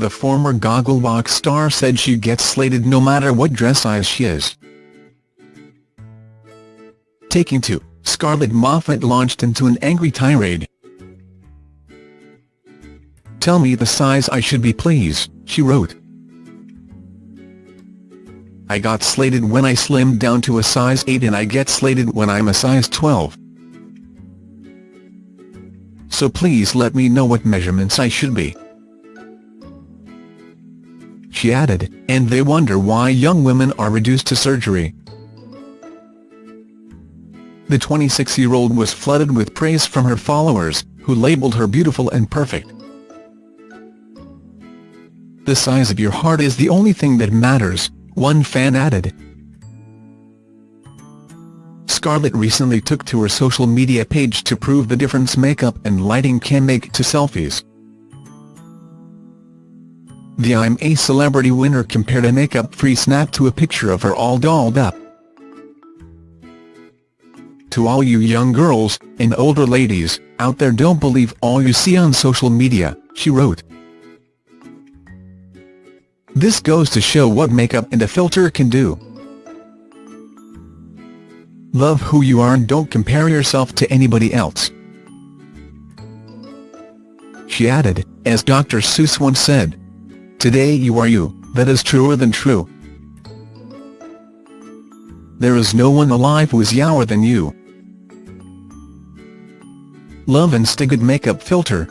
The former Gogglebox star said she gets slated no matter what dress size she is. Taking to, Scarlett Moffat launched into an angry tirade. Tell me the size I should be please, she wrote. I got slated when I slimmed down to a size 8 and I get slated when I'm a size 12. So please let me know what measurements I should be. She added, and they wonder why young women are reduced to surgery. The 26-year-old was flooded with praise from her followers, who labelled her beautiful and perfect. The size of your heart is the only thing that matters, one fan added. Scarlett recently took to her social media page to prove the difference makeup and lighting can make to selfies. The I'm a Celebrity winner compared a makeup-free snap to a picture of her all dolled up. To all you young girls, and older ladies, out there don't believe all you see on social media, she wrote. This goes to show what makeup and a filter can do. Love who you are and don't compare yourself to anybody else. She added, as Dr. Seuss once said, Today you are you, that is truer than true. There is no one alive who is youer than you. Love and Stigood Makeup Filter,